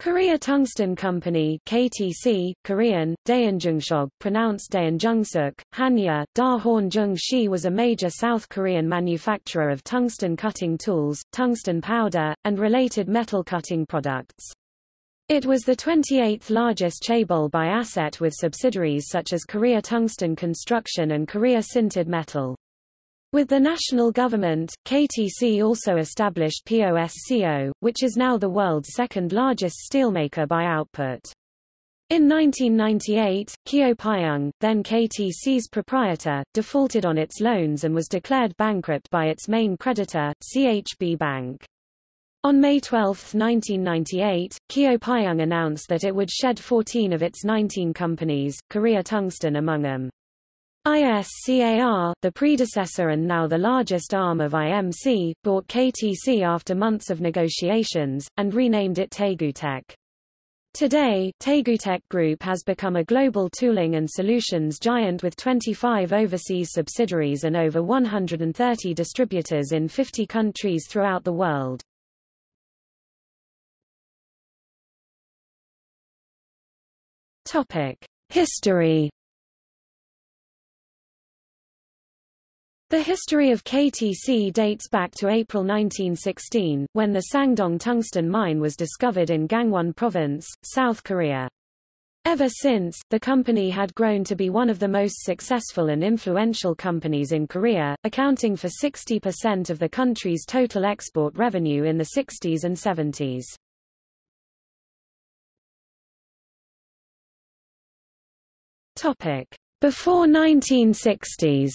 Korea Tungsten Company KTC, Korean, Daeunjungshog pronounced Daeunjungsuk, Hanja, Da Horn Shi was a major South Korean manufacturer of tungsten cutting tools, tungsten powder, and related metal cutting products. It was the 28th largest chaebol by asset with subsidiaries such as Korea Tungsten Construction and Korea Sintered Metal. With the national government, KTC also established POSCO, which is now the world's second largest steelmaker by output. In 1998, Keo Pyeong, then KTC's proprietor, defaulted on its loans and was declared bankrupt by its main creditor, CHB Bank. On May 12, 1998, Keo Pyeong announced that it would shed 14 of its 19 companies, Korea Tungsten among them. ISCAR, the predecessor and now the largest arm of IMC, bought KTC after months of negotiations, and renamed it TaeguTec. Today, TaeguTec Group has become a global tooling and solutions giant with 25 overseas subsidiaries and over 130 distributors in 50 countries throughout the world. History The history of KTC dates back to April 1916, when the Sangdong tungsten mine was discovered in Gangwon Province, South Korea. Ever since, the company had grown to be one of the most successful and influential companies in Korea, accounting for 60% of the country's total export revenue in the 60s and 70s. Topic. Before 1960s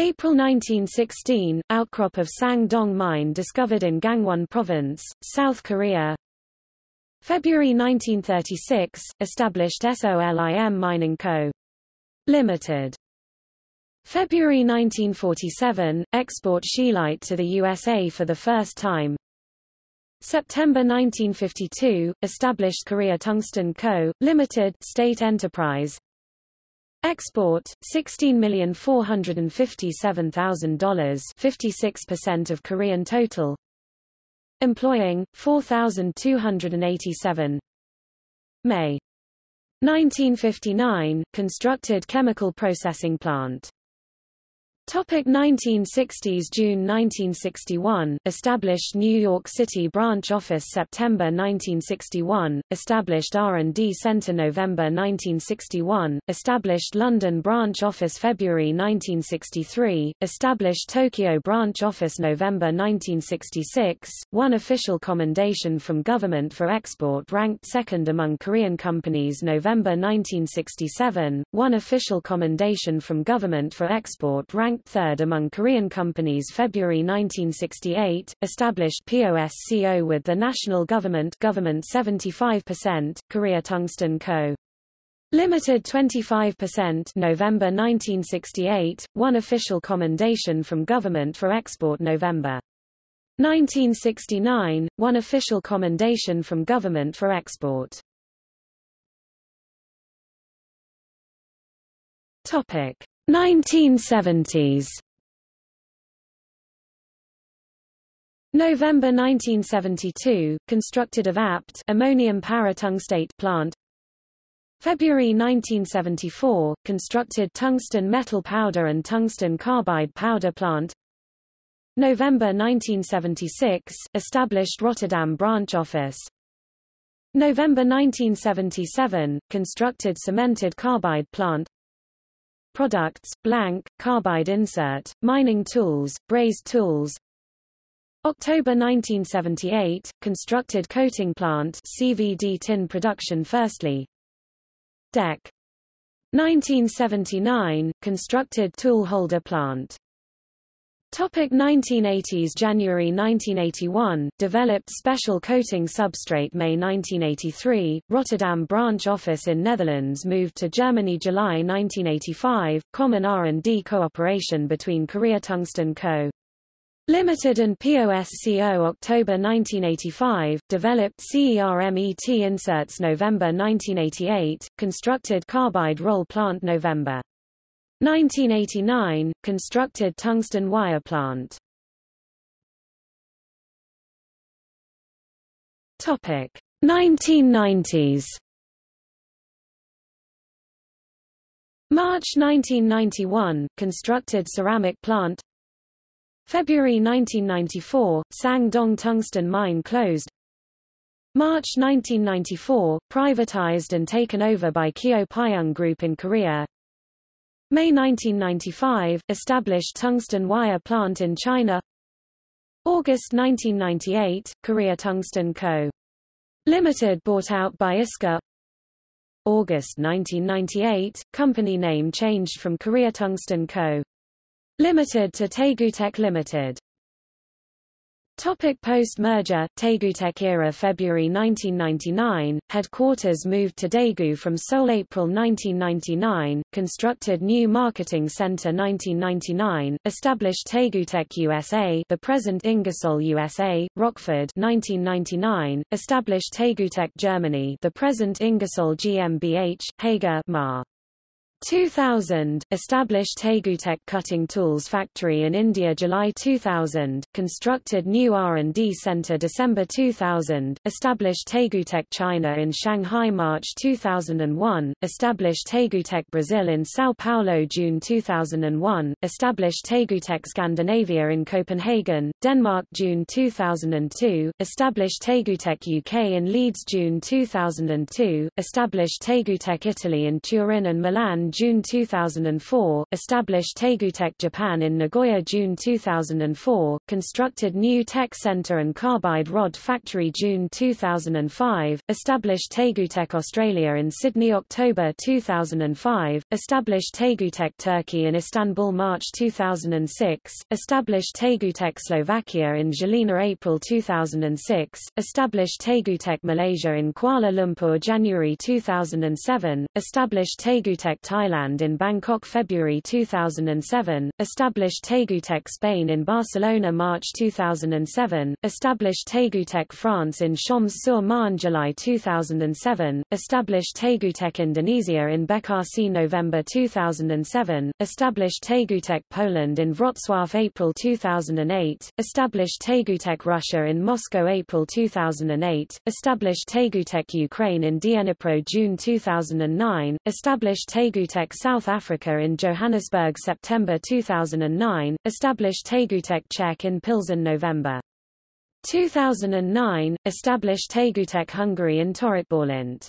April 1916, outcrop of Sang-dong mine discovered in Gangwon Province, South Korea. February 1936, established SOLIM Mining Co. Limited. February 1947, export scheelite to the USA for the first time. September 1952, established Korea Tungsten Co., Limited state enterprise. Export, $16,457,000 56% of Korean total. Employing, 4,287. May 1959, constructed chemical processing plant. Topic 1960s June 1961, established New York City branch office September 1961, established R&D Center November 1961, established London branch office February 1963, established Tokyo branch office November 1966, one official commendation from government for export ranked second among Korean companies November 1967, one official commendation from government for export ranked ranked third among Korean companies February 1968, established POSCO with the national government government 75%, Korea Tungsten Co. Limited 25% November 1968, one official commendation from government for export November 1969, one official commendation from government for export. Topic 1970s November 1972, constructed of APT ammonium paratungstate plant. February 1974, constructed tungsten metal powder and tungsten carbide powder plant. November 1976, established Rotterdam branch office. November 1977, constructed cemented carbide plant Products, blank, carbide insert, mining tools, brazed tools. October 1978, constructed coating plant CVD tin production firstly. Deck. 1979, constructed tool holder plant. Topic 1980s January 1981, developed special coating substrate May 1983, Rotterdam branch office in Netherlands moved to Germany July 1985, common R&D cooperation between Korea Tungsten Co. Limited and POSCO October 1985, developed CERMET inserts November 1988, constructed carbide roll plant November 1989, constructed tungsten wire plant. Topic. 1990s March 1991 constructed ceramic plant. February 1994 Sang-dong tungsten mine closed. March 1994 privatized and taken over by Keo Pyeong Group in Korea May 1995 established tungsten wire plant in China August 1998 Korea Tungsten Co. Limited bought out by ISCAR August 1998 company name changed from Korea Tungsten Co. Limited to TaeguTec Limited Topic Post-merger, TaeguTec era February 1999, headquarters moved to Daegu from Seoul April 1999, constructed new marketing center 1999, established TaeguTec USA the present Ingersoll USA, Rockford 1999, established TaeguTec Germany the present Ingersoll GmbH, Hager Ma. 2000, established TaeguTec Cutting Tools Factory in India July 2000, constructed new R&D Center December 2000, established TaeguTec China in Shanghai March 2001, established TaeguTec Brazil in São Paulo June 2001, established TaeguTec Scandinavia in Copenhagen, Denmark June 2002, established TaeguTec UK in Leeds June 2002, established TaeguTec Italy in Turin and Milan June 2004, established TaeguTec Japan in Nagoya June 2004, constructed new tech center and carbide rod factory June 2005, established TaeguTec Australia in Sydney October 2005, established TaeguTec Turkey in Istanbul March 2006, established TaeguTec Slovakia in Žilina April 2006, established TaeguTec Malaysia in Kuala Lumpur January 2007, established TaeguTec Thailand in Bangkok February 2007, established TaeguTec Spain in Barcelona March 2007, established TaeguTec France in Champs-sur-Marne July 2007, established TaeguTec Indonesia in Bekasi November 2007, established TaeguTec Poland in Wrocław April 2008, established TaeguTec Russia in Moscow April 2008, established TaeguTec Ukraine in Dnipro June 2009, established TaeguTec TaeguTec South Africa in Johannesburg September 2009, established TaeguTec Czech in Pilsen November 2009, established TaeguTec Hungary in Törökbálint.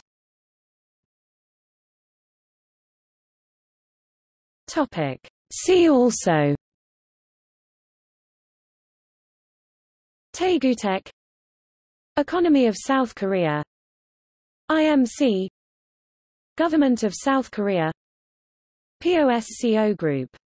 Topic. See also TaeguTec Economy of South Korea IMC Government of South Korea POSCO Group